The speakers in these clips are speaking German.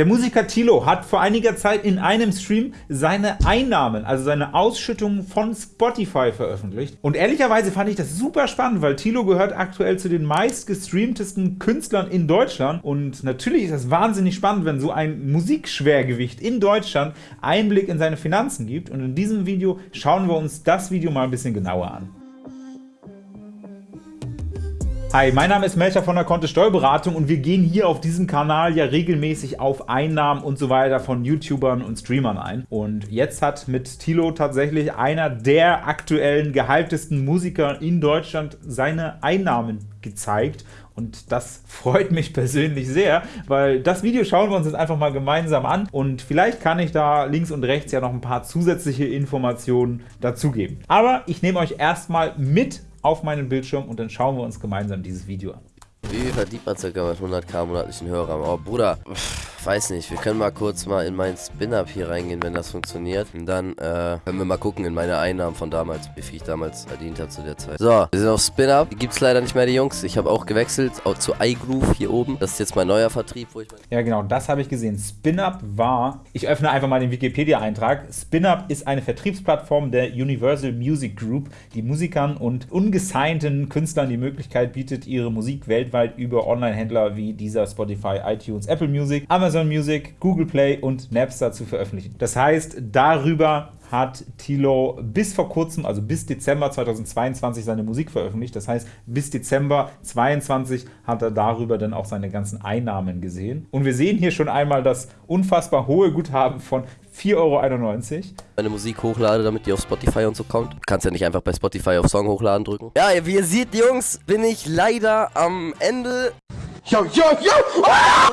Der Musiker Tilo hat vor einiger Zeit in einem Stream seine Einnahmen, also seine Ausschüttungen von Spotify veröffentlicht. Und ehrlicherweise fand ich das super spannend, weil Tilo gehört aktuell zu den meistgestreamtesten Künstlern in Deutschland. Und natürlich ist das wahnsinnig spannend, wenn so ein Musikschwergewicht in Deutschland Einblick in seine Finanzen gibt. Und in diesem Video schauen wir uns das Video mal ein bisschen genauer an. Hi, mein Name ist Melcher von der Kontist Steuerberatung und wir gehen hier auf diesem Kanal ja regelmäßig auf Einnahmen und so weiter von YouTubern und Streamern ein. Und jetzt hat mit Tilo tatsächlich einer der aktuellen gehyptesten Musiker in Deutschland seine Einnahmen gezeigt und das freut mich persönlich sehr, weil das Video schauen wir uns jetzt einfach mal gemeinsam an und vielleicht kann ich da links und rechts ja noch ein paar zusätzliche Informationen dazugeben. Aber ich nehme euch erstmal mit auf meinen Bildschirm und dann schauen wir uns gemeinsam dieses Video an. Wie verdient man circa mit 100k monatlichen Hörern? Oh Bruder, weiß nicht, wir können mal kurz mal in mein Spin-Up hier reingehen, wenn das funktioniert. Und dann äh, können wir mal gucken in meine Einnahmen von damals, wie viel ich damals verdient habe zu der Zeit. So, wir sind auf Spin-Up. Die gibt es leider nicht mehr, die Jungs. Ich habe auch gewechselt auch zu iGroove hier oben. Das ist jetzt mein neuer Vertrieb, wo ich Ja genau, das habe ich gesehen. Spin-Up war, ich öffne einfach mal den Wikipedia-Eintrag. Spin-Up ist eine Vertriebsplattform der Universal Music Group, die Musikern und ungesignten Künstlern die Möglichkeit bietet, ihre Musik weltweit über Online-Händler wie dieser Spotify, iTunes, Apple Music, Amazon Amazon Music, Google Play und Napster zu veröffentlichen. Das heißt, darüber hat Tilo bis vor kurzem, also bis Dezember 2022, seine Musik veröffentlicht. Das heißt, bis Dezember 2022 hat er darüber dann auch seine ganzen Einnahmen gesehen. Und wir sehen hier schon einmal das unfassbar hohe Guthaben von 4,91 Euro. Meine Musik hochlade, damit die auf Spotify und so kommt. Du kannst ja nicht einfach bei Spotify auf Song hochladen drücken. Ja, wie ihr seht, Jungs, bin ich leider am Ende. Yo, yo, yo! Ah!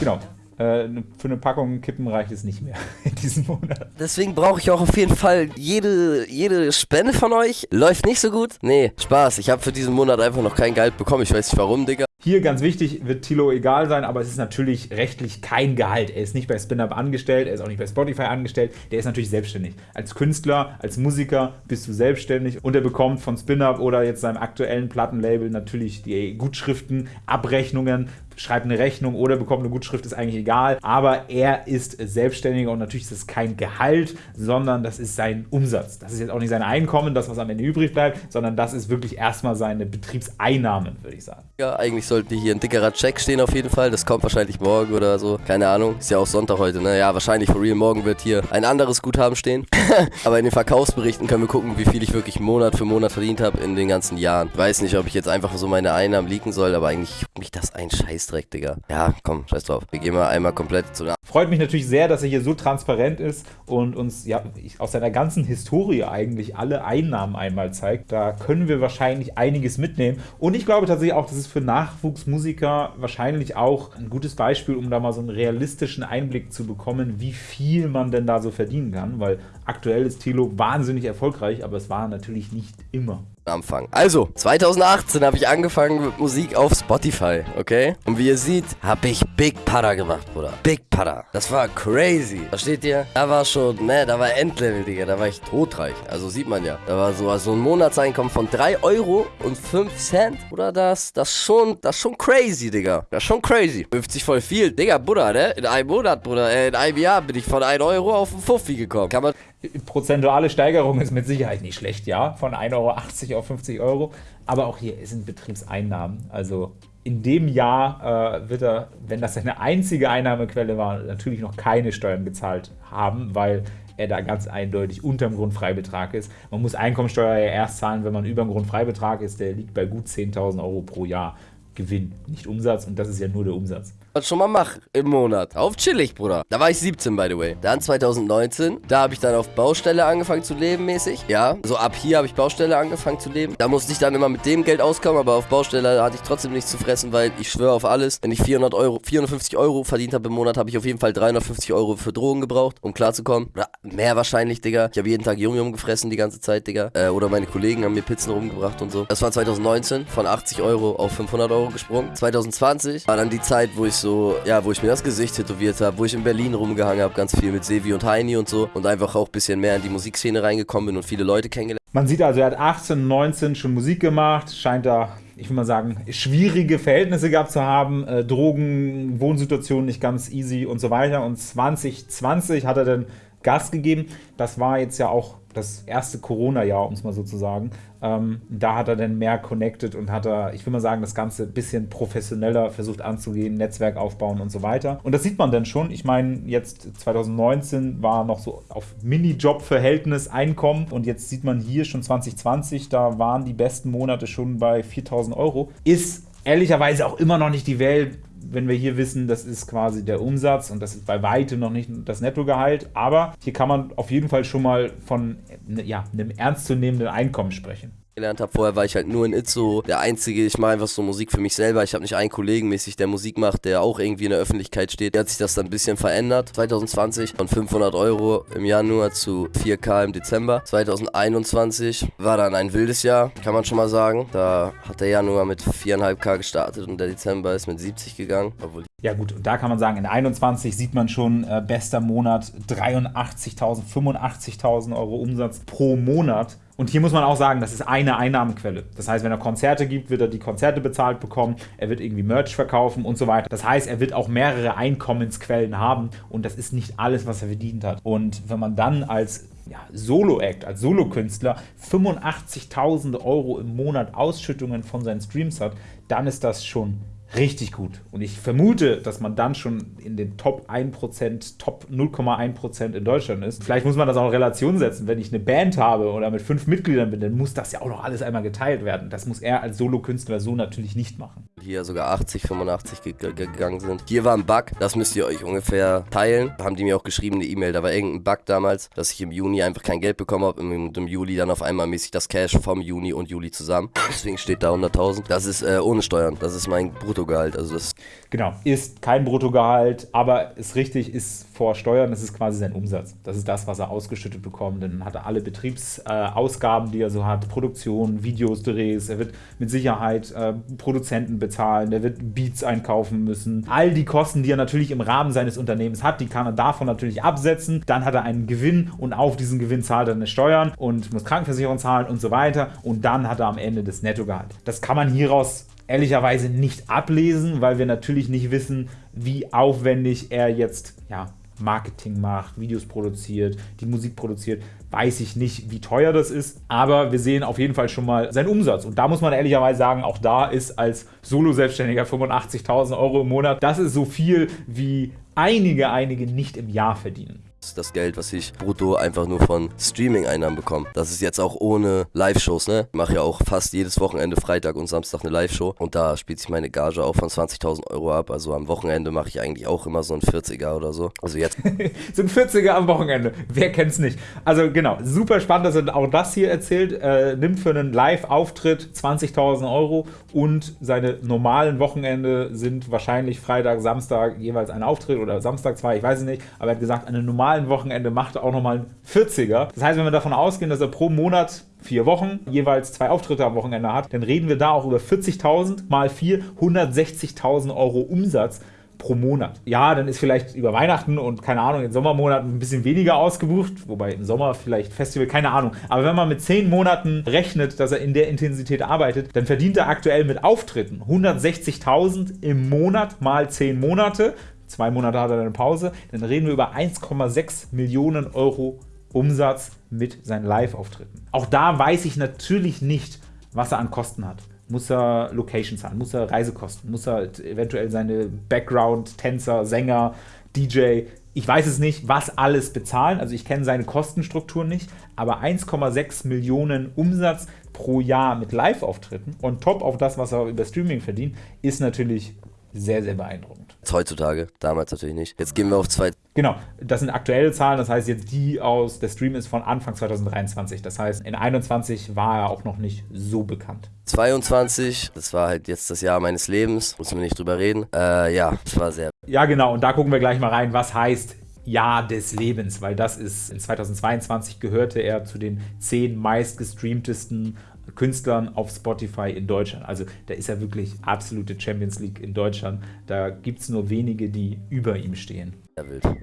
Genau. Äh, für eine Packung Kippen reicht es nicht mehr in diesem Monat. Deswegen brauche ich auch auf jeden Fall jede, jede Spende von euch. Läuft nicht so gut? Nee, Spaß. Ich habe für diesen Monat einfach noch kein Gehalt bekommen. Ich weiß nicht warum, Digga. Hier ganz wichtig, wird Tilo egal sein, aber es ist natürlich rechtlich kein Gehalt. Er ist nicht bei SpinUp angestellt, er ist auch nicht bei Spotify angestellt, der ist natürlich selbstständig. Als Künstler, als Musiker bist du selbstständig und er bekommt von SpinUp oder jetzt seinem aktuellen Plattenlabel natürlich die Gutschriften, Abrechnungen schreibt eine Rechnung oder bekommt eine Gutschrift, ist eigentlich egal. Aber er ist Selbstständiger und natürlich ist es kein Gehalt, sondern das ist sein Umsatz. Das ist jetzt auch nicht sein Einkommen, das, was am Ende übrig bleibt, sondern das ist wirklich erstmal seine Betriebseinnahmen, würde ich sagen. Ja, eigentlich sollte hier ein dickerer Check stehen auf jeden Fall. Das kommt wahrscheinlich morgen oder so. Keine Ahnung. Ist ja auch Sonntag heute, ne? Ja, wahrscheinlich for real. Morgen wird hier ein anderes Guthaben stehen. Aber in den Verkaufsberichten können wir gucken, wie viel ich wirklich Monat für Monat verdient habe in den ganzen Jahren. Weiß nicht, ob ich jetzt einfach so meine Einnahmen leaken soll, aber eigentlich mich das ein Scheiß Scheißdreck, Digga. Ja, komm, scheiß drauf. Wir gehen mal einmal komplett zu der Freut mich natürlich sehr, dass er hier so transparent ist und uns ja aus seiner ganzen Historie eigentlich alle Einnahmen einmal zeigt. Da können wir wahrscheinlich einiges mitnehmen. Und ich glaube tatsächlich auch, das ist für Nachwuchsmusiker wahrscheinlich auch ein gutes Beispiel, um da mal so einen realistischen Einblick zu bekommen, wie viel man denn da so verdienen kann. Weil aktuell ist Tilo wahnsinnig erfolgreich, aber es war natürlich nicht immer anfangen. Also, 2018 habe ich angefangen mit Musik auf Spotify, okay? Und wie ihr seht, habe ich Big Para gemacht, Bruder. Big Para. Das war crazy. Versteht ihr? Da war schon, ne, da war Endlevel, Digga. Da war ich totreich. Also sieht man ja. Da war so also ein Monatseinkommen von 3 Euro und 5 Cent. Oder das, das schon, das schon crazy, Digga. Das schon crazy. 50 voll viel. Digga, Bruder, ne? In einem Monat, Bruder, äh, in einem Jahr bin ich von 1 Euro auf 5 Fuffi gekommen. Kann man prozentuale Steigerung ist mit Sicherheit nicht schlecht, ja, von 1,80 Euro auf 50 Euro. Aber auch hier sind Betriebseinnahmen. Also in dem Jahr äh, wird er, wenn das seine einzige Einnahmequelle war, natürlich noch keine Steuern gezahlt haben, weil er da ganz eindeutig unter dem Grundfreibetrag ist. Man muss Einkommensteuer ja erst zahlen, wenn man über dem Grundfreibetrag ist. Der liegt bei gut 10.000 Euro pro Jahr Gewinn, nicht Umsatz. Und das ist ja nur der Umsatz schon mal mache im Monat. Auf chillig, Bruder. Da war ich 17, by the way. Dann 2019, da habe ich dann auf Baustelle angefangen zu leben, mäßig. Ja, so ab hier habe ich Baustelle angefangen zu leben. Da musste ich dann immer mit dem Geld auskommen, aber auf Baustelle hatte ich trotzdem nichts zu fressen, weil ich schwöre auf alles. Wenn ich 400 Euro, 450 Euro verdient habe im Monat, habe ich auf jeden Fall 350 Euro für Drogen gebraucht, um klarzukommen. Oder mehr wahrscheinlich, Digga. Ich habe jeden Tag Yum Yum gefressen die ganze Zeit, Digga. Äh, oder meine Kollegen haben mir Pizzen rumgebracht und so. Das war 2019, von 80 Euro auf 500 Euro gesprungen. 2020 war dann die Zeit, wo ich so, ja, wo ich mir das Gesicht tätowiert habe, wo ich in Berlin rumgehangen habe, ganz viel mit Sevi und Heini und so und einfach auch ein bisschen mehr in die Musikszene reingekommen bin und viele Leute kennengelernt. Man sieht also, er hat 18, 19 schon Musik gemacht, scheint da ich will mal sagen, schwierige Verhältnisse gehabt zu haben, äh, Drogen, Wohnsituation nicht ganz easy und so weiter. Und 2020 hat er dann Gas gegeben. Das war jetzt ja auch das erste Corona-Jahr, um es mal so zu sagen. Ähm, da hat er dann mehr connected und hat er, ich will mal sagen, das Ganze ein bisschen professioneller versucht anzugehen, Netzwerk aufbauen und so weiter. Und das sieht man dann schon. Ich meine, jetzt 2019 war noch so auf Minijob-Verhältnis Einkommen und jetzt sieht man hier schon 2020, da waren die besten Monate schon bei 4000 Euro. Ist ehrlicherweise auch immer noch nicht die Welt, wenn wir hier wissen, das ist quasi der Umsatz und das ist bei weitem noch nicht das Nettogehalt, aber hier kann man auf jeden Fall schon mal von ja, einem ernstzunehmenden Einkommen sprechen gelernt habe. Vorher war ich halt nur in Itzo der Einzige. Ich mache einfach so Musik für mich selber. Ich habe nicht einen Kollegen mäßig, der Musik macht, der auch irgendwie in der Öffentlichkeit steht. Da hat sich das dann ein bisschen verändert. 2020 von 500 Euro im Januar zu 4K im Dezember. 2021 war dann ein wildes Jahr, kann man schon mal sagen. Da hat der Januar mit 4,5K gestartet und der Dezember ist mit 70 gegangen. Obwohl ja gut, und da kann man sagen, in 21 sieht man schon äh, bester Monat 83.000, 85.000 Euro Umsatz pro Monat. Und hier muss man auch sagen, das ist eine Einnahmenquelle. Das heißt, wenn er Konzerte gibt, wird er die Konzerte bezahlt bekommen, er wird irgendwie Merch verkaufen und so weiter. Das heißt, er wird auch mehrere Einkommensquellen haben und das ist nicht alles, was er verdient hat. Und wenn man dann als ja, Solo-Act, als Solokünstler 85.000 Euro im Monat Ausschüttungen von seinen Streams hat, dann ist das schon richtig gut. Und ich vermute, dass man dann schon in den Top 1%, Top 0,1% in Deutschland ist. Vielleicht muss man das auch in Relation setzen. Wenn ich eine Band habe oder mit fünf Mitgliedern bin, dann muss das ja auch noch alles einmal geteilt werden. Das muss er als Solokünstler so natürlich nicht machen. Hier sogar 80, 85 gegangen sind. Hier war ein Bug, das müsst ihr euch ungefähr teilen. Haben die mir auch geschrieben, eine E-Mail. Da war irgendein Bug damals, dass ich im Juni einfach kein Geld bekommen habe und im Juli dann auf einmal mäßig das Cash vom Juni und Juli zusammen. Deswegen steht da 100.000. Das ist äh, ohne Steuern. Das ist mein Brutto Bruttogehalt. Also das genau, ist kein Bruttogehalt, aber ist richtig, ist vor Steuern, das ist quasi sein Umsatz. Das ist das, was er ausgeschüttet bekommt. Dann hat er alle Betriebsausgaben, äh, die er so hat, Produktion, Videos, Drehs, er wird mit Sicherheit äh, Produzenten bezahlen, der wird Beats einkaufen müssen. All die Kosten, die er natürlich im Rahmen seines Unternehmens hat, die kann er davon natürlich absetzen. Dann hat er einen Gewinn und auf diesen Gewinn zahlt er eine Steuern und muss Krankenversicherung zahlen und so weiter. Und dann hat er am Ende das Nettogehalt. Das kann man hieraus ehrlicherweise nicht ablesen, weil wir natürlich nicht wissen, wie aufwendig er jetzt ja, Marketing macht, Videos produziert, die Musik produziert. Weiß ich nicht, wie teuer das ist, aber wir sehen auf jeden Fall schon mal seinen Umsatz. Und da muss man ehrlicherweise sagen, auch da ist als Solo-Selbstständiger 85.000 Euro im Monat, das ist so viel, wie einige, einige nicht im Jahr verdienen das Geld, was ich brutto einfach nur von Streaming-Einnahmen bekomme. Das ist jetzt auch ohne Live-Shows, ne? Ich mache ja auch fast jedes Wochenende Freitag und Samstag eine Live-Show und da spielt sich meine Gage auch von 20.000 Euro ab. Also am Wochenende mache ich eigentlich auch immer so ein 40er oder so. Also jetzt. so ein 40er am Wochenende. Wer kennt's nicht? Also genau, super spannend, dass er auch das hier erzählt. Äh, nimmt für einen Live-Auftritt 20.000 Euro und seine normalen Wochenende sind wahrscheinlich Freitag, Samstag jeweils ein Auftritt oder Samstag zwei, ich weiß es nicht, aber er hat gesagt, eine normale normalen Wochenende macht auch nochmal einen 40er. Das heißt, wenn wir davon ausgehen, dass er pro Monat vier Wochen jeweils zwei Auftritte am Wochenende hat, dann reden wir da auch über 40.000 mal 4, 160.000 Euro Umsatz pro Monat. Ja, dann ist vielleicht über Weihnachten und keine Ahnung, in Sommermonaten ein bisschen weniger ausgebucht, wobei im Sommer vielleicht Festival, keine Ahnung. Aber wenn man mit zehn Monaten rechnet, dass er in der Intensität arbeitet, dann verdient er aktuell mit Auftritten 160.000 im Monat mal zehn Monate zwei Monate hat er eine Pause, dann reden wir über 1,6 Millionen Euro Umsatz mit seinen Live-Auftritten. Auch da weiß ich natürlich nicht, was er an Kosten hat. Muss er Location zahlen, muss er Reisekosten, muss er eventuell seine Background-Tänzer, Sänger, DJ, ich weiß es nicht, was alles bezahlen. Also ich kenne seine Kostenstruktur nicht, aber 1,6 Millionen Umsatz pro Jahr mit Live-Auftritten und top auf das, was er über Streaming verdient, ist natürlich sehr, sehr beeindruckend. Heutzutage, damals natürlich nicht. Jetzt gehen wir auf zwei. Genau, das sind aktuelle Zahlen, das heißt jetzt die aus, der Stream ist von Anfang 2023. Das heißt, in 21 war er auch noch nicht so bekannt. 22, das war halt jetzt das Jahr meines Lebens, müssen wir nicht drüber reden. Äh, ja, das war sehr. Ja, genau, und da gucken wir gleich mal rein, was heißt Jahr des Lebens, weil das ist in 2022 gehörte er zu den zehn meistgestreamtesten Künstlern auf Spotify in Deutschland. Also da ist er wirklich absolute Champions League in Deutschland. Da gibt es nur wenige, die über ihm stehen.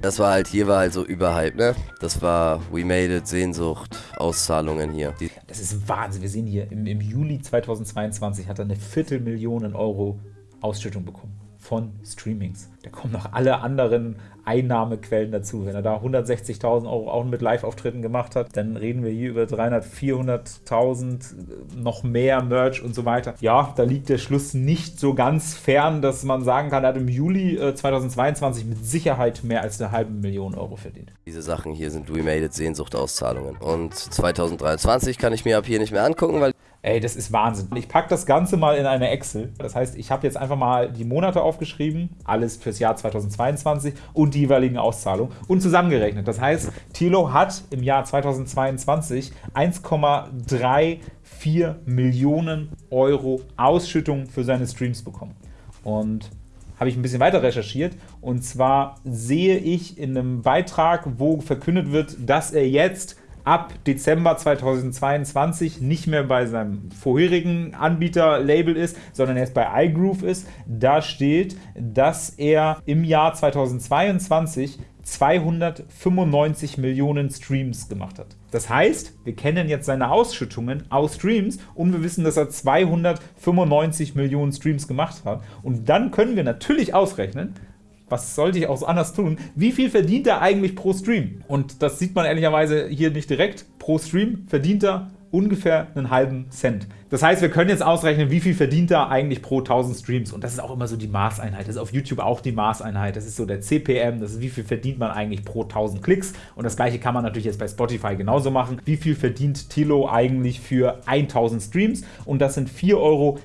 Das war halt, hier war halt so überhalb, ne? Das war We Made It, Sehnsucht, Auszahlungen hier. Die das ist Wahnsinn. Wir sehen hier, im, im Juli 2022 hat er eine Viertelmillion Euro Ausschüttung bekommen von Streamings. Da kommen noch alle anderen Einnahmequellen dazu. Wenn er da 160.000 Euro auch mit Live-Auftritten gemacht hat, dann reden wir hier über 300, 400.000, noch mehr Merch und so weiter. Ja, da liegt der Schluss nicht so ganz fern, dass man sagen kann, er hat im Juli äh, 2022 mit Sicherheit mehr als eine halbe Million Euro verdient. Diese Sachen hier sind We Made It Sehnsuchtauszahlungen. Und 2023 kann ich mir ab hier nicht mehr angucken, weil Ey, das ist Wahnsinn. Ich packe das Ganze mal in eine Excel. Das heißt, ich habe jetzt einfach mal die Monate aufgeschrieben, alles fürs Jahr 2022 und die jeweiligen Auszahlungen und zusammengerechnet. Das heißt, Thilo hat im Jahr 2022 1,34 Millionen Euro Ausschüttung für seine Streams bekommen. Und habe ich ein bisschen weiter recherchiert. Und zwar sehe ich in einem Beitrag, wo verkündet wird, dass er jetzt ab Dezember 2022 nicht mehr bei seinem vorherigen Anbieter-Label ist, sondern jetzt bei iGroove ist. Da steht, dass er im Jahr 2022 295 Millionen Streams gemacht hat. Das heißt, wir kennen jetzt seine Ausschüttungen aus Streams und wir wissen, dass er 295 Millionen Streams gemacht hat. Und dann können wir natürlich ausrechnen, was sollte ich auch anders tun? Wie viel verdient er eigentlich pro Stream? Und das sieht man ehrlicherweise hier nicht direkt. Pro Stream verdient er ungefähr einen halben Cent. Das heißt, wir können jetzt ausrechnen, wie viel verdient er eigentlich pro 1000 Streams. Und das ist auch immer so die Maßeinheit. Das ist auf YouTube auch die Maßeinheit. Das ist so der CPM. Das ist, wie viel verdient man eigentlich pro 1000 Klicks. Und das gleiche kann man natürlich jetzt bei Spotify genauso machen. Wie viel verdient Tilo eigentlich für 1000 Streams? Und das sind 4,56 Euro.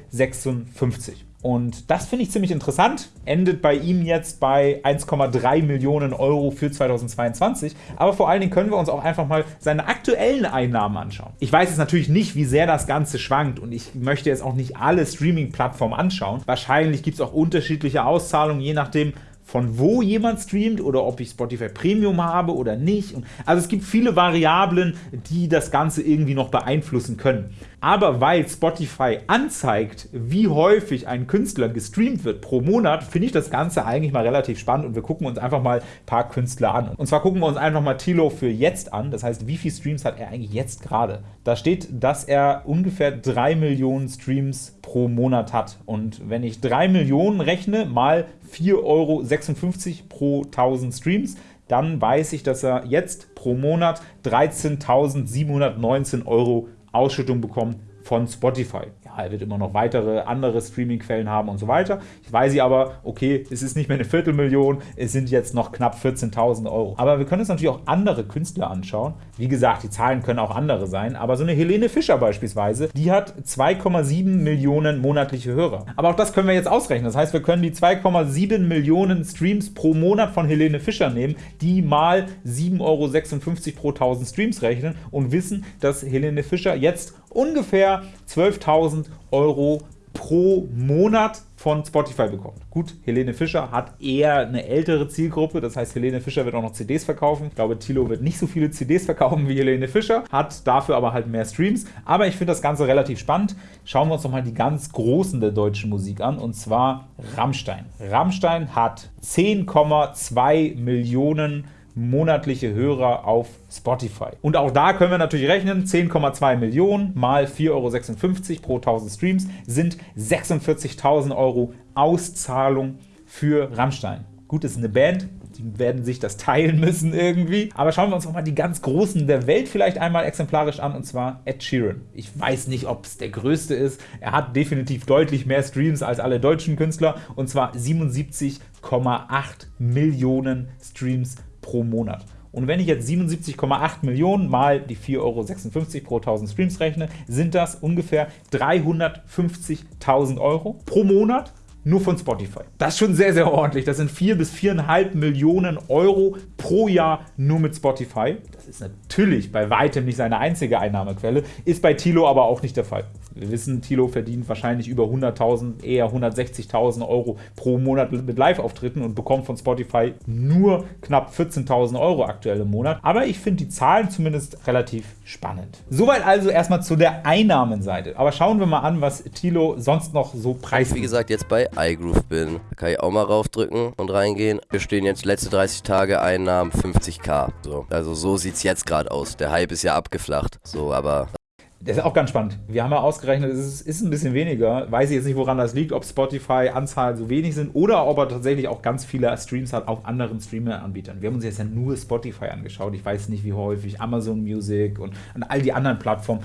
Und das finde ich ziemlich interessant. Endet bei ihm jetzt bei 1,3 Millionen Euro für 2022. Aber vor allen Dingen können wir uns auch einfach mal seine aktuellen Einnahmen anschauen. Ich weiß jetzt natürlich nicht, wie sehr das Ganze schwankt und ich möchte jetzt auch nicht alle Streaming-Plattformen anschauen. Wahrscheinlich gibt es auch unterschiedliche Auszahlungen, je nachdem, von wo jemand streamt oder ob ich Spotify Premium habe oder nicht. also es gibt viele Variablen, die das Ganze irgendwie noch beeinflussen können. Aber weil Spotify anzeigt, wie häufig ein Künstler gestreamt wird pro Monat, finde ich das Ganze eigentlich mal relativ spannend und wir gucken uns einfach mal ein paar Künstler an. Und zwar gucken wir uns einfach mal Tilo für jetzt an, das heißt, wie viele Streams hat er eigentlich jetzt gerade? Da steht, dass er ungefähr 3 Millionen Streams pro Monat hat. Und wenn ich 3 Millionen rechne mal 4,56 Euro pro 1000 Streams, dann weiß ich, dass er jetzt pro Monat 13.719 Euro Ausschüttung bekommt von Spotify. Wird immer noch weitere andere Streaming-Quellen haben und so weiter. Ich weiß sie aber, okay, es ist nicht mehr eine Viertelmillion, es sind jetzt noch knapp 14.000 Euro. Aber wir können uns natürlich auch andere Künstler anschauen. Wie gesagt, die Zahlen können auch andere sein, aber so eine Helene Fischer beispielsweise, die hat 2,7 Millionen monatliche Hörer. Aber auch das können wir jetzt ausrechnen. Das heißt, wir können die 2,7 Millionen Streams pro Monat von Helene Fischer nehmen, die mal 7,56 Euro pro 1000 Streams rechnen und wissen, dass Helene Fischer jetzt ungefähr 12.000 Euro pro Monat von Spotify bekommt. Gut, Helene Fischer hat eher eine ältere Zielgruppe, das heißt, Helene Fischer wird auch noch CDs verkaufen. Ich glaube, Tilo wird nicht so viele CDs verkaufen wie Helene Fischer, hat dafür aber halt mehr Streams. Aber ich finde das Ganze relativ spannend. Schauen wir uns nochmal die ganz Großen der deutschen Musik an, und zwar Rammstein. Rammstein hat 10,2 Millionen monatliche Hörer auf Spotify. Und auch da können wir natürlich rechnen, 10,2 Millionen mal 4,56 Euro pro 1000 Streams sind 46.000 Euro Auszahlung für Rammstein. Gut, das ist eine Band, die werden sich das teilen müssen irgendwie. Aber schauen wir uns nochmal die ganz Großen der Welt vielleicht einmal exemplarisch an, und zwar Ed Sheeran. Ich weiß nicht, ob es der größte ist. Er hat definitiv deutlich mehr Streams als alle deutschen Künstler, und zwar 77,8 Millionen Streams pro Monat. Und wenn ich jetzt 77,8 Millionen mal die 4,56 Euro pro 1000 Streams rechne, sind das ungefähr 350.000 Euro pro Monat nur von Spotify. Das ist schon sehr, sehr ordentlich. Das sind 4 bis 4,5 Millionen Euro pro Jahr nur mit Spotify. Das ist natürlich bei weitem nicht seine einzige Einnahmequelle, ist bei Tilo aber auch nicht der Fall. Wir wissen, Tilo verdient wahrscheinlich über 100.000, eher 160.000 Euro pro Monat mit Live-Auftritten und bekommt von Spotify nur knapp 14.000 Euro aktuell im Monat. Aber ich finde die Zahlen zumindest relativ spannend. Soweit also erstmal zu der Einnahmenseite. Aber schauen wir mal an, was Tilo sonst noch so preisgibt. Wie gesagt, jetzt bei iGroove bin. Da kann ich auch mal raufdrücken und reingehen. Wir stehen jetzt letzte 30 Tage Einnahmen 50k. So, also so sieht es jetzt gerade aus. Der Hype ist ja abgeflacht. So, aber das ist auch ganz spannend. Wir haben ja ausgerechnet, es ist, ein bisschen weniger. Weiß ich jetzt nicht, woran das liegt, ob Spotify-Anzahlen so wenig sind oder ob er tatsächlich auch ganz viele Streams hat auf anderen Streamer-Anbietern. Wir haben uns jetzt ja nur Spotify angeschaut. Ich weiß nicht, wie häufig Amazon Music und an all die anderen Plattformen,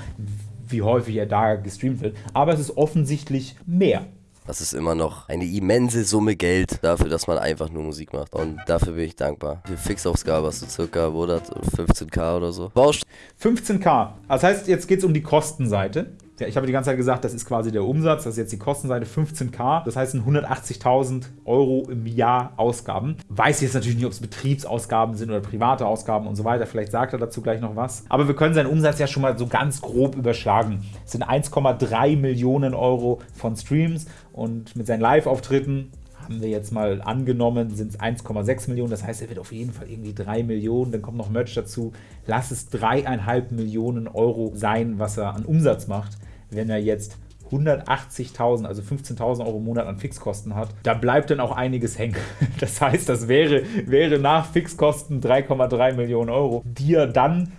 wie häufig er da gestreamt wird. Aber es ist offensichtlich mehr. Das ist immer noch eine immense Summe Geld dafür, dass man einfach nur Musik macht. Und dafür bin ich dankbar. Die Fixausgabe hast du circa, wo das 15k oder so. Bausch 15k. Das heißt, jetzt geht es um die Kostenseite. Ich habe die ganze Zeit gesagt, das ist quasi der Umsatz, das ist jetzt die Kostenseite 15k, das heißt 180.000 Euro im Jahr Ausgaben. Weiß jetzt natürlich nicht, ob es Betriebsausgaben sind oder private Ausgaben und so weiter, vielleicht sagt er dazu gleich noch was. Aber wir können seinen Umsatz ja schon mal so ganz grob überschlagen. Es sind 1,3 Millionen Euro von Streams und mit seinen Live-Auftritten haben wir jetzt mal angenommen, sind es 1,6 Millionen. Das heißt, er wird auf jeden Fall irgendwie 3 Millionen. Dann kommt noch Merch dazu. Lass es 3,5 Millionen Euro sein, was er an Umsatz macht. Wenn er jetzt 180.000, also 15.000 Euro im Monat an Fixkosten hat, da bleibt dann auch einiges hängen. Das heißt, das wäre, wäre nach Fixkosten 3,3 Millionen Euro, die er dann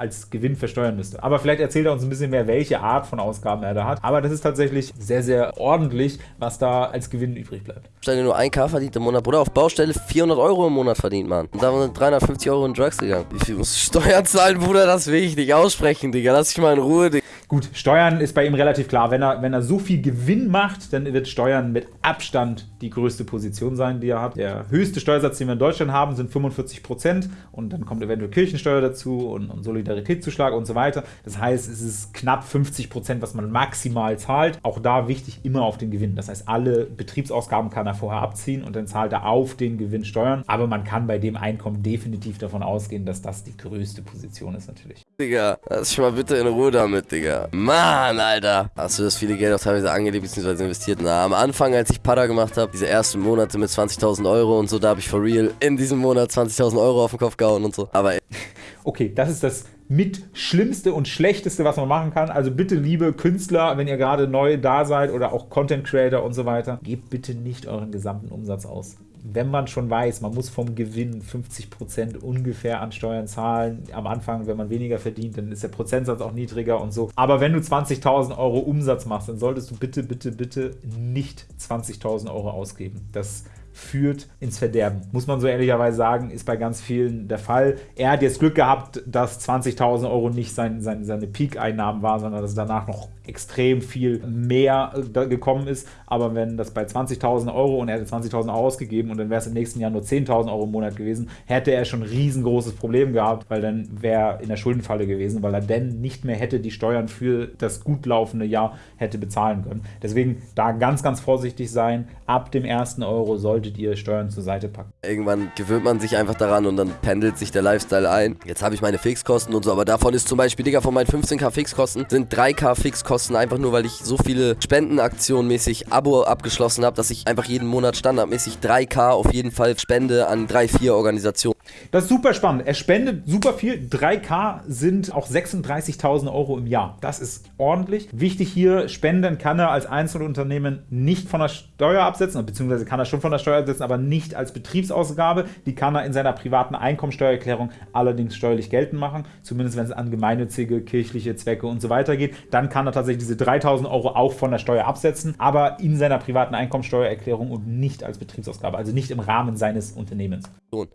als Gewinn versteuern müsste. Aber vielleicht erzählt er uns ein bisschen mehr, welche Art von Ausgaben er da hat. Aber das ist tatsächlich sehr, sehr ordentlich, was da als Gewinn übrig bleibt. Stell dir nur 1K verdient im Monat, Bruder. Auf Baustelle 400 Euro im Monat verdient, Mann. Und da sind 350 Euro in Drugs gegangen. Wie viel muss Steuern zahlen, Bruder? Das will ich nicht aussprechen, Digga. Lass dich mal in Ruhe, Digga. Gut, Steuern ist bei ihm relativ klar. Wenn er, wenn er so viel Gewinn macht, dann wird Steuern mit Abstand die größte Position sein, die er hat. Der höchste Steuersatz, den wir in Deutschland haben, sind 45 Prozent. Und dann kommt eventuell Kirchensteuer dazu und, und Solidaritätszuschlag und so weiter. Das heißt, es ist knapp 50 Prozent, was man maximal zahlt. Auch da wichtig, immer auf den Gewinn. Das heißt, alle Betriebsausgaben kann er vorher abziehen und dann zahlt er auf den Gewinn Steuern. Aber man kann bei dem Einkommen definitiv davon ausgehen, dass das die größte Position ist natürlich. Digga, lass dich mal bitte in Ruhe damit, Digga. Mann, Alter. Hast du das viele Geld auch teilweise angelegt bzw. investiert? Na, am Anfang, als ich Pada gemacht habe, diese ersten Monate mit 20.000 Euro und so, da habe ich for real in diesem Monat 20.000 Euro auf den Kopf gehauen und so. Aber Okay, das ist das mit Schlimmste und Schlechteste, was man machen kann. Also bitte, liebe Künstler, wenn ihr gerade neu da seid oder auch Content Creator und so weiter, gebt bitte nicht euren gesamten Umsatz aus wenn man schon weiß, man muss vom Gewinn 50% ungefähr an Steuern zahlen, am Anfang, wenn man weniger verdient, dann ist der Prozentsatz auch niedriger und so. Aber wenn du 20.000 Euro Umsatz machst, dann solltest du bitte, bitte, bitte nicht 20.000 Euro ausgeben. Das führt ins Verderben. Muss man so ehrlicherweise sagen, ist bei ganz vielen der Fall. Er hat jetzt Glück gehabt, dass 20.000 Euro nicht sein, sein, seine Peak-Einnahmen war, sondern dass danach noch extrem viel mehr äh, gekommen ist. Aber wenn das bei 20.000 Euro und er hätte 20.000 ausgegeben und dann wäre es im nächsten Jahr nur 10.000 Euro im Monat gewesen, hätte er schon ein riesengroßes Problem gehabt, weil dann wäre er in der Schuldenfalle gewesen, weil er dann nicht mehr hätte die Steuern für das gut laufende Jahr hätte bezahlen können. Deswegen da ganz, ganz vorsichtig sein. Ab dem ersten Euro solltet ihr Steuern zur Seite packen. Irgendwann gewöhnt man sich einfach daran und dann pendelt sich der Lifestyle ein. Jetzt habe ich meine Fixkosten und so, aber davon ist zum Beispiel, Digga, von meinen 15k Fixkosten sind 3k Fixkosten kosten, einfach nur, weil ich so viele Spendenaktionen mäßig Abo abgeschlossen habe, dass ich einfach jeden Monat standardmäßig 3K auf jeden Fall spende an drei, vier Organisationen. Das ist super spannend. Er spendet super viel. 3K sind auch 36.000 Euro im Jahr. Das ist ordentlich. Wichtig hier, spenden kann er als Einzelunternehmen nicht von der Steuer absetzen, beziehungsweise kann er schon von der Steuer absetzen, aber nicht als Betriebsausgabe. Die kann er in seiner privaten Einkommensteuererklärung allerdings steuerlich geltend machen, zumindest wenn es an gemeinnützige, kirchliche Zwecke und so weiter geht. Dann kann er tatsächlich diese 3000 Euro auch von der Steuer absetzen, aber in seiner privaten Einkommensteuererklärung und nicht als Betriebsausgabe, also nicht im Rahmen seines Unternehmens.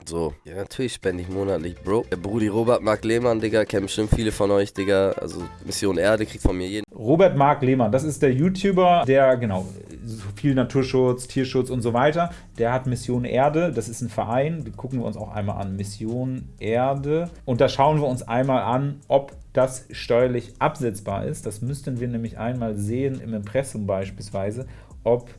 So, ja, natürlich spende ich monatlich, Bro. Der Brudi Robert Mark Lehmann, Digga, kennen bestimmt viele von euch, Digga. Also Mission Erde kriegt von mir jeden. Robert Mark Lehmann, das ist der YouTuber, der, genau, viel Naturschutz, Tierschutz und so weiter. Der hat Mission Erde, das ist ein Verein, die gucken wir uns auch einmal an. Mission Erde. Und da schauen wir uns einmal an, ob das steuerlich absetzbar ist. Das müssten wir nämlich einmal sehen im Impressum beispielsweise, ob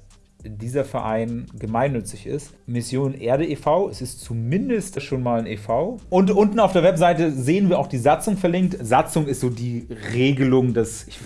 dieser Verein gemeinnützig ist. Mission Erde e.V., es ist zumindest schon mal ein e.V. Und unten auf der Webseite sehen wir auch die Satzung verlinkt. Satzung ist so die Regelung des, ich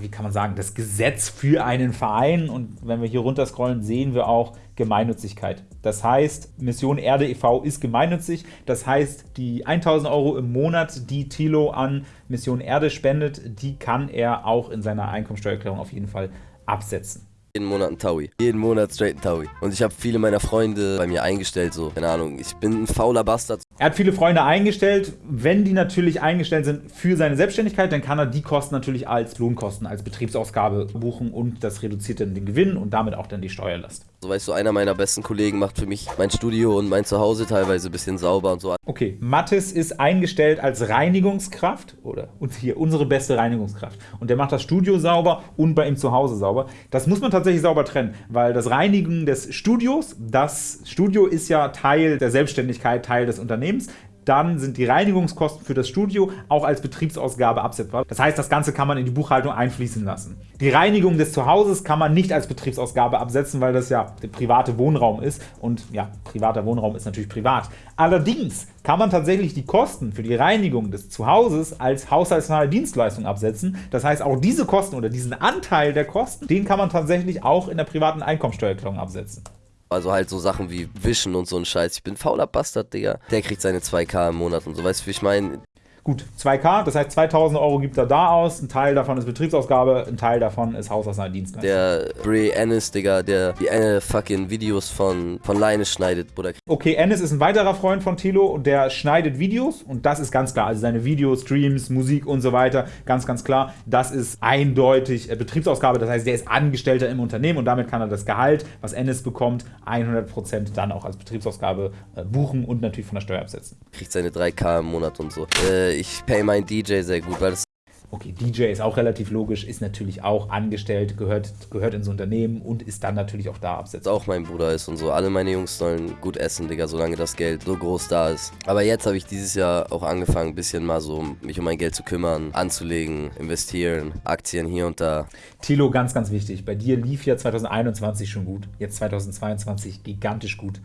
wie kann man sagen, das Gesetz für einen Verein. Und wenn wir hier runterscrollen, sehen wir auch Gemeinnützigkeit. Das heißt, Mission Erde e.V. ist gemeinnützig. Das heißt, die 1000 Euro im Monat, die Thilo an Mission Erde spendet, die kann er auch in seiner Einkommensteuererklärung auf jeden Fall absetzen. Jeden Monat ein Taui. Jeden Monat straight ein Taui. Und ich habe viele meiner Freunde bei mir eingestellt, so. Keine Ahnung, ich bin ein fauler Bastard. Er hat viele Freunde eingestellt. Wenn die natürlich eingestellt sind für seine Selbstständigkeit, dann kann er die Kosten natürlich als Lohnkosten, als Betriebsausgabe buchen und das reduziert dann den Gewinn und damit auch dann die Steuerlast. So weißt du, einer meiner besten Kollegen macht für mich mein Studio und mein Zuhause teilweise ein bisschen sauber und so. Okay, Mattes ist eingestellt als Reinigungskraft oder und hier unsere beste Reinigungskraft. Und der macht das Studio sauber und bei ihm zu Hause sauber. Das muss man tatsächlich sauber trennen, weil das Reinigen des Studios, das Studio ist ja Teil der Selbstständigkeit, Teil des Unternehmens dann sind die Reinigungskosten für das Studio auch als Betriebsausgabe absetzbar. Das heißt, das Ganze kann man in die Buchhaltung einfließen lassen. Die Reinigung des Zuhauses kann man nicht als Betriebsausgabe absetzen, weil das ja der private Wohnraum ist und ja, privater Wohnraum ist natürlich privat. Allerdings kann man tatsächlich die Kosten für die Reinigung des Zuhauses als haushaltsnahe Dienstleistung absetzen. Das heißt, auch diese Kosten oder diesen Anteil der Kosten, den kann man tatsächlich auch in der privaten Einkommensteuererklärung absetzen. Also halt so Sachen wie Wischen und so ein Scheiß. Ich bin fauler Bastard, Digga. Der kriegt seine 2K im Monat und so. Weißt du, wie ich meine? Gut, 2K, das heißt 2000 Euro gibt er da aus, ein Teil davon ist Betriebsausgabe, ein Teil davon ist Haushaltsnahe Dienstleistung. Der Bray Ennis, Digga, der die äh, fucking Videos von, von Leine schneidet, Bruder. Okay, Ennis ist ein weiterer Freund von Tilo und der schneidet Videos und das ist ganz klar, also seine Videos, Streams, Musik und so weiter, ganz, ganz klar, das ist eindeutig äh, Betriebsausgabe, das heißt, der ist Angestellter im Unternehmen und damit kann er das Gehalt, was Ennis bekommt, 100% dann auch als Betriebsausgabe äh, buchen und natürlich von der Steuer absetzen. Kriegt seine 3K im Monat und so. Äh, ich pay meinen DJ sehr gut, weil das Okay, DJ ist auch relativ logisch, ist natürlich auch angestellt, gehört, gehört ins Unternehmen und ist dann natürlich auch da absetzt. Auch mein Bruder ist und so. Alle meine Jungs sollen gut essen, Digga, solange das Geld so groß da ist. Aber jetzt habe ich dieses Jahr auch angefangen, ein bisschen mal so mich um mein Geld zu kümmern, anzulegen, investieren, Aktien hier und da. Tilo, ganz, ganz wichtig. Bei dir lief ja 2021 schon gut. Jetzt 2022 gigantisch gut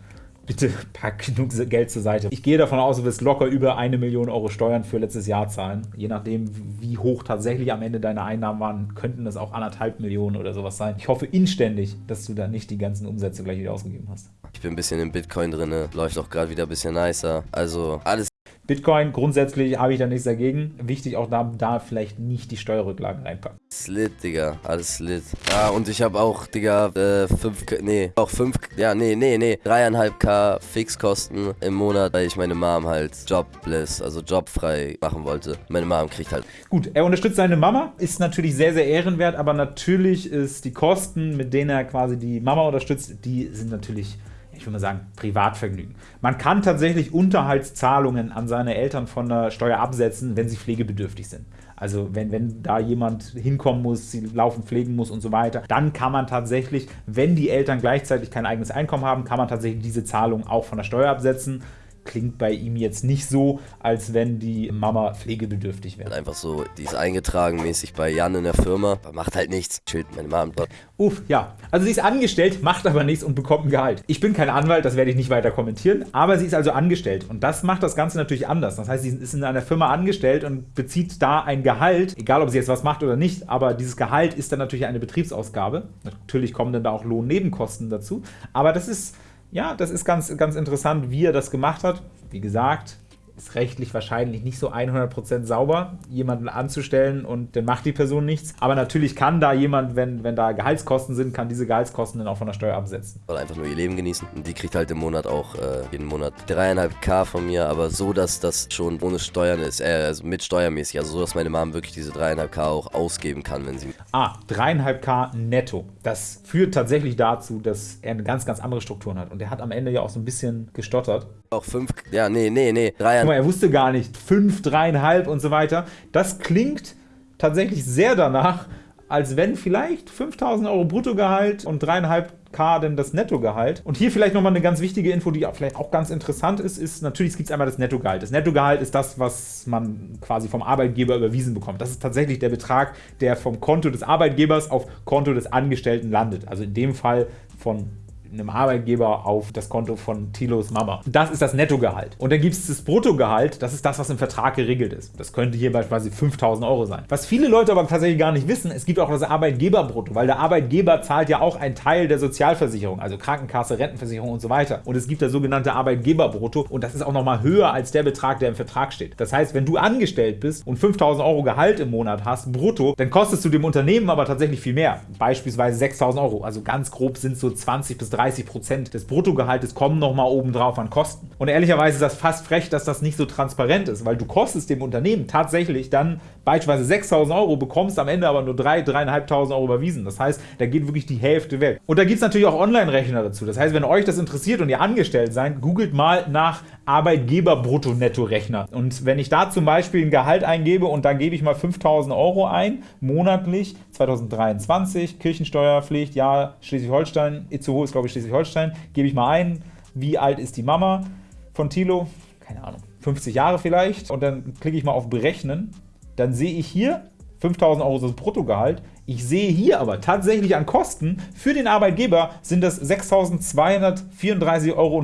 bitte pack genug Geld zur Seite. Ich gehe davon aus, du wirst locker über eine Million Euro Steuern für letztes Jahr zahlen. Je nachdem, wie hoch tatsächlich am Ende deine Einnahmen waren, könnten das auch anderthalb Millionen oder sowas sein. Ich hoffe inständig, dass du da nicht die ganzen Umsätze gleich wieder ausgegeben hast. Ich bin ein bisschen im Bitcoin drin, läuft auch gerade wieder ein bisschen nicer. Also alles Bitcoin grundsätzlich habe ich da nichts dagegen. Wichtig auch da, da vielleicht nicht die Steuerrücklagen reinpacken. Slit, Digga. Alles Slit. Ja, und ich habe auch, Digga, äh, 5, nee, auch 5, ja, nee, nee, nee, 3,5k Fixkosten im Monat, weil ich meine Mom halt jobless, also jobfrei machen wollte. Meine Mom kriegt halt. Gut, er unterstützt seine Mama, ist natürlich sehr, sehr ehrenwert, aber natürlich ist die Kosten, mit denen er quasi die Mama unterstützt, die sind natürlich ich würde mal sagen, Privatvergnügen. Man kann tatsächlich Unterhaltszahlungen an seine Eltern von der Steuer absetzen, wenn sie pflegebedürftig sind. Also wenn, wenn da jemand hinkommen muss, sie laufen pflegen muss und so weiter, dann kann man tatsächlich, wenn die Eltern gleichzeitig kein eigenes Einkommen haben, kann man tatsächlich diese Zahlung auch von der Steuer absetzen klingt bei ihm jetzt nicht so, als wenn die Mama pflegebedürftig wäre. Einfach so, die ist eingetragen mäßig bei Jan in der Firma, macht halt nichts, chillt meine Mama dort. Uff, ja. Also sie ist angestellt, macht aber nichts und bekommt ein Gehalt. Ich bin kein Anwalt, das werde ich nicht weiter kommentieren, aber sie ist also angestellt und das macht das Ganze natürlich anders. Das heißt, sie ist in einer Firma angestellt und bezieht da ein Gehalt, egal ob sie jetzt was macht oder nicht, aber dieses Gehalt ist dann natürlich eine Betriebsausgabe. Natürlich kommen dann da auch Lohnnebenkosten dazu, aber das ist ja, das ist ganz, ganz interessant, wie er das gemacht hat. Wie gesagt, ist rechtlich wahrscheinlich nicht so 100% sauber, jemanden anzustellen und dann macht die Person nichts. Aber natürlich kann da jemand, wenn, wenn da Gehaltskosten sind, kann diese Gehaltskosten dann auch von der Steuer absetzen. Soll einfach nur ihr Leben genießen. Und die kriegt halt im Monat auch äh, jeden Monat 3,5k von mir, aber so, dass das schon ohne Steuern ist, äh, also mit steuermäßig. Also so, dass meine Mom wirklich diese 3,5k auch ausgeben kann, wenn sie... Ah, 3,5k netto. Das führt tatsächlich dazu, dass er eine ganz, ganz andere Strukturen hat. Und er hat am Ende ja auch so ein bisschen gestottert. Auch 5, ja, nee, nee, nee, 3,5 mal, er wusste gar nicht, 5, 3,5 und so weiter. Das klingt tatsächlich sehr danach, als wenn vielleicht 5000 Euro Bruttogehalt und 3,5 K denn das Nettogehalt? Und hier vielleicht nochmal eine ganz wichtige Info, die vielleicht auch ganz interessant ist, ist natürlich gibt es einmal das Nettogehalt. Das Nettogehalt ist das, was man quasi vom Arbeitgeber überwiesen bekommt. Das ist tatsächlich der Betrag, der vom Konto des Arbeitgebers auf Konto des Angestellten landet. Also in dem Fall von einem Arbeitgeber auf das Konto von Tilos Mama. Das ist das Nettogehalt. Und dann gibt es das Bruttogehalt, das ist das, was im Vertrag geregelt ist. Das könnte hier beispielsweise 5000 Euro sein. Was viele Leute aber tatsächlich gar nicht wissen, es gibt auch das Arbeitgeberbrutto, weil der Arbeitgeber zahlt ja auch einen Teil der Sozialversicherung, also Krankenkasse, Rentenversicherung und so weiter. Und es gibt das sogenannte Arbeitgeberbrutto und das ist auch nochmal höher als der Betrag, der im Vertrag steht. Das heißt, wenn du angestellt bist und 5000 Euro Gehalt im Monat hast, brutto, dann kostest du dem Unternehmen aber tatsächlich viel mehr. Beispielsweise 6000 Euro. Also ganz grob sind so 20 bis 30 Prozent des Bruttogehaltes kommen nochmal obendrauf an Kosten. Und ehrlicherweise ist das fast frech, dass das nicht so transparent ist, weil du kostest dem Unternehmen tatsächlich dann beispielsweise 6.000 Euro, bekommst am Ende aber nur 3, 3.500 Euro überwiesen. Das heißt, da geht wirklich die Hälfte weg. Und da gibt es natürlich auch Online-Rechner dazu. Das heißt, wenn euch das interessiert und ihr angestellt seid, googelt mal nach Arbeitgeber-Brutto-Netto-Rechner. Und wenn ich da zum Beispiel ein Gehalt eingebe und da gebe ich mal 5000 Euro ein, monatlich, 2023, Kirchensteuerpflicht, ja, Schleswig-Holstein, Itzehoe ist glaube ich Schleswig-Holstein, gebe ich mal ein, wie alt ist die Mama von Thilo? Keine Ahnung, 50 Jahre vielleicht. Und dann klicke ich mal auf Berechnen. Dann sehe ich hier 5000 Euro das Bruttogehalt. Ich sehe hier aber tatsächlich an Kosten für den Arbeitgeber sind das 6.234,55 Euro.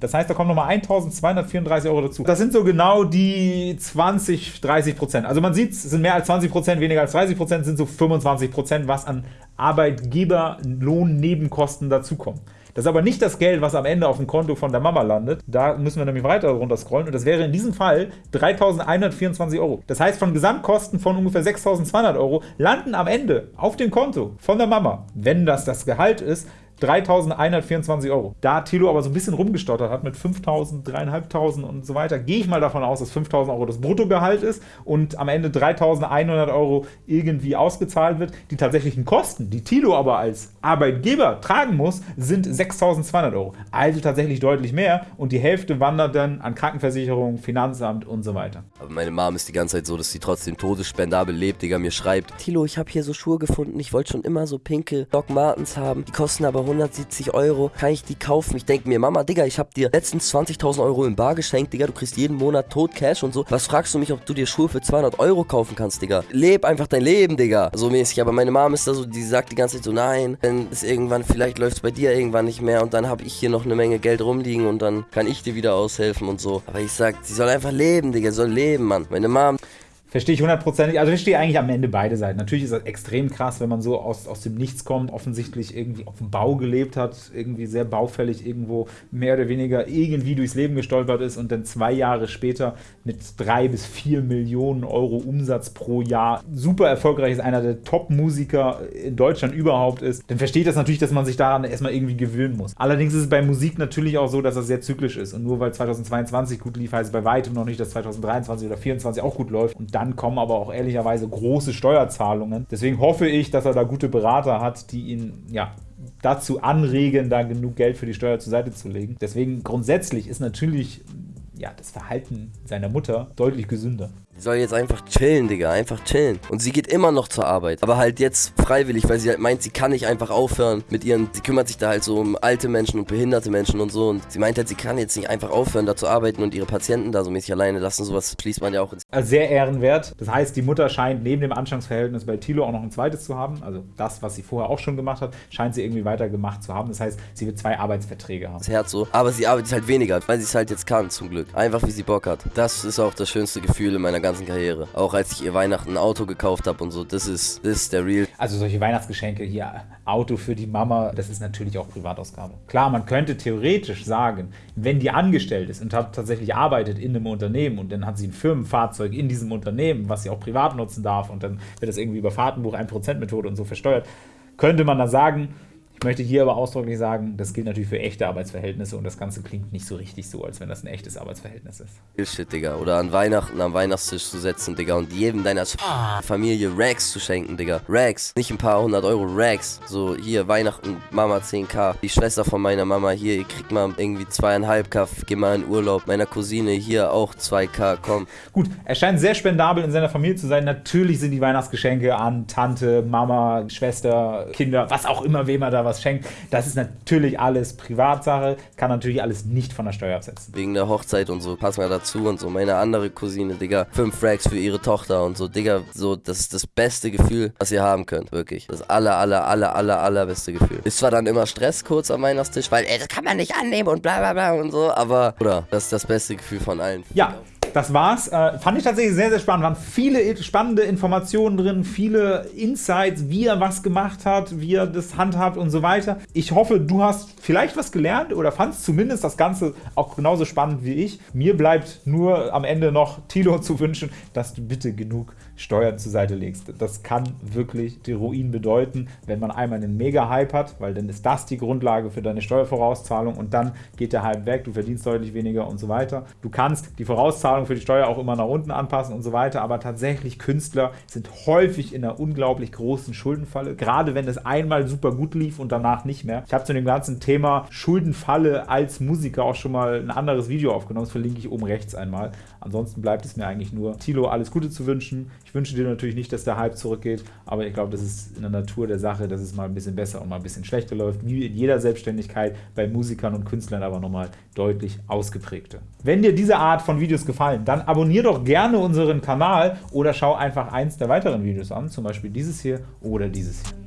Das heißt, da kommen nochmal 1.234 Euro dazu. Das sind so genau die 20, 30 Prozent. Also man sieht, es sind mehr als 20 Prozent, weniger als 30 Prozent, sind so 25 Prozent, was an Arbeitgeberlohnnebenkosten dazukommen. Das ist aber nicht das Geld, was am Ende auf dem Konto von der Mama landet. Da müssen wir nämlich weiter runter scrollen und das wäre in diesem Fall 3.124 Euro. Das heißt, von Gesamtkosten von ungefähr 6.200 Euro landen am Ende auf dem Konto von der Mama, wenn das das Gehalt ist, 3.124 Euro. Da Tilo aber so ein bisschen rumgestottert hat mit 5.000, 3.500 und so weiter, gehe ich mal davon aus, dass 5.000 Euro das Bruttogehalt ist und am Ende 3.100 Euro irgendwie ausgezahlt wird. Die tatsächlichen Kosten, die Tilo aber als Arbeitgeber tragen muss, sind 6.200 Euro. Also tatsächlich deutlich mehr und die Hälfte wandert dann an Krankenversicherung, Finanzamt und so weiter. Aber meine Mom ist die ganze Zeit so, dass sie trotzdem todesspendabel lebt, Digga, mir schreibt, Tilo, ich habe hier so Schuhe gefunden, ich wollte schon immer so pinke Doc Martens haben, die kosten aber 170 Euro, kann ich die kaufen? Ich denke mir, Mama, Digga, ich habe dir letztens 20.000 Euro im Bar geschenkt, Digga, du kriegst jeden Monat tot Cash und so. Was fragst du mich, ob du dir Schuhe für 200 Euro kaufen kannst, Digga? Leb einfach dein Leben, Digga. So mäßig, aber meine Mom ist da so, die sagt die ganze Zeit so, nein, wenn es irgendwann, vielleicht läuft es bei dir irgendwann nicht mehr und dann habe ich hier noch eine Menge Geld rumliegen und dann kann ich dir wieder aushelfen und so. Aber ich sag, sie soll einfach leben, Digga, sie soll leben, Mann. Meine Mom Verstehe ich hundertprozentig. Also ich verstehe eigentlich am Ende beide Seiten. Natürlich ist das extrem krass, wenn man so aus, aus dem Nichts kommt, offensichtlich irgendwie auf dem Bau gelebt hat, irgendwie sehr baufällig irgendwo mehr oder weniger irgendwie durchs Leben gestolpert ist und dann zwei Jahre später mit drei bis vier Millionen Euro Umsatz pro Jahr super erfolgreich ist, einer der Top-Musiker in Deutschland überhaupt ist, dann versteht das natürlich, dass man sich daran erstmal irgendwie gewöhnen muss. Allerdings ist es bei Musik natürlich auch so, dass das sehr zyklisch ist und nur weil 2022 gut lief, heißt es bei weitem noch nicht, dass 2023 oder 2024 auch gut läuft und dann kommen aber auch ehrlicherweise große Steuerzahlungen. Deswegen hoffe ich, dass er da gute Berater hat, die ihn ja, dazu anregen, da genug Geld für die Steuer zur Seite zu legen. Deswegen grundsätzlich ist natürlich ja, das Verhalten seiner Mutter deutlich gesünder. Sie soll jetzt einfach chillen, Digga, einfach chillen. Und sie geht immer noch zur Arbeit. Aber halt jetzt freiwillig, weil sie halt meint, sie kann nicht einfach aufhören mit ihren. Sie kümmert sich da halt so um alte Menschen und behinderte Menschen und so. Und sie meint halt, sie kann jetzt nicht einfach aufhören, da zu arbeiten und ihre Patienten da so mäßig alleine lassen. Sowas schließt man ja auch ins. Also sehr ehrenwert. Das heißt, die Mutter scheint neben dem Anstellungsverhältnis bei Thilo auch noch ein zweites zu haben. Also das, was sie vorher auch schon gemacht hat, scheint sie irgendwie weitergemacht zu haben. Das heißt, sie wird zwei Arbeitsverträge haben. Das Herz so. Aber sie arbeitet halt weniger, weil sie es halt jetzt kann, zum Glück. Einfach wie sie Bock hat. Das ist auch das schönste Gefühl in meiner ganzen Karriere. Auch als ich ihr Weihnachten ein Auto gekauft habe und so, das ist, das ist der Real. Also solche Weihnachtsgeschenke hier, Auto für die Mama, das ist natürlich auch Privatausgabe. Klar, man könnte theoretisch sagen, wenn die angestellt ist und hat tatsächlich arbeitet in einem Unternehmen und dann hat sie ein Firmenfahrzeug in diesem Unternehmen, was sie auch privat nutzen darf und dann wird das irgendwie über Fahrtenbuch 1%-Methode und so versteuert, könnte man dann sagen, ich möchte hier aber ausdrücklich sagen, das gilt natürlich für echte Arbeitsverhältnisse und das Ganze klingt nicht so richtig so, als wenn das ein echtes Arbeitsverhältnis ist. Shit, Digga. Oder an Weihnachten am Weihnachtstisch zu setzen, Digga, und jedem deiner Familie Rags zu schenken, Digga. Rags. Nicht ein paar hundert Euro, Rags. So, hier, Weihnachten, Mama 10k. Die Schwester von meiner Mama, hier, ihr kriegt mal irgendwie zweieinhalb K, geh mal in Urlaub. Meiner Cousine, hier auch 2k, komm. Gut, er scheint sehr spendabel in seiner Familie zu sein. Natürlich sind die Weihnachtsgeschenke an Tante, Mama, Schwester, Kinder, was auch immer, wem er da was schenkt. Das ist natürlich alles Privatsache, kann natürlich alles nicht von der Steuer absetzen. Wegen der Hochzeit und so, passen wir dazu und so. Meine andere Cousine, Digga, fünf Frags für ihre Tochter und so, Digga, so, das ist das beste Gefühl, was ihr haben könnt, wirklich. Das aller, aller, aller, aller, allerbeste Gefühl. Ist zwar dann immer Stress kurz am Weihnachtstisch, weil, ey, das kann man nicht annehmen und bla bla bla und so, aber, oder, das ist das beste Gefühl von allen. Ja, das war's. Äh, fand ich tatsächlich sehr, sehr spannend. Waren viele spannende Informationen drin, viele Insights, wie er was gemacht hat, wie er das handhabt und so weiter. Ich hoffe, du hast vielleicht was gelernt oder fandst zumindest das Ganze auch genauso spannend wie ich. Mir bleibt nur am Ende noch Tilo zu wünschen, dass du bitte genug Steuern zur Seite legst. Das kann wirklich die Ruin bedeuten, wenn man einmal einen Mega-Hype hat, weil dann ist das die Grundlage für deine Steuervorauszahlung und dann geht der Hype weg, du verdienst deutlich weniger und so weiter. Du kannst die Vorauszahlung für die Steuer auch immer nach unten anpassen und so weiter, aber tatsächlich Künstler sind häufig in einer unglaublich großen Schuldenfalle, gerade wenn es einmal super gut lief und danach nicht mehr. Ich habe zu dem ganzen Thema Schuldenfalle als Musiker auch schon mal ein anderes Video aufgenommen, das verlinke ich oben rechts einmal. Ansonsten bleibt es mir eigentlich nur, Tilo alles Gute zu wünschen. Ich wünsche dir natürlich nicht, dass der Hype zurückgeht, aber ich glaube, das ist in der Natur der Sache, dass es mal ein bisschen besser und mal ein bisschen schlechter läuft, wie in jeder Selbstständigkeit, bei Musikern und Künstlern aber nochmal deutlich ausgeprägter. Wenn dir diese Art von Videos gefallen, dann abonniere doch gerne unseren Kanal oder schau einfach eins der weiteren Videos an, zum Beispiel dieses hier oder dieses hier.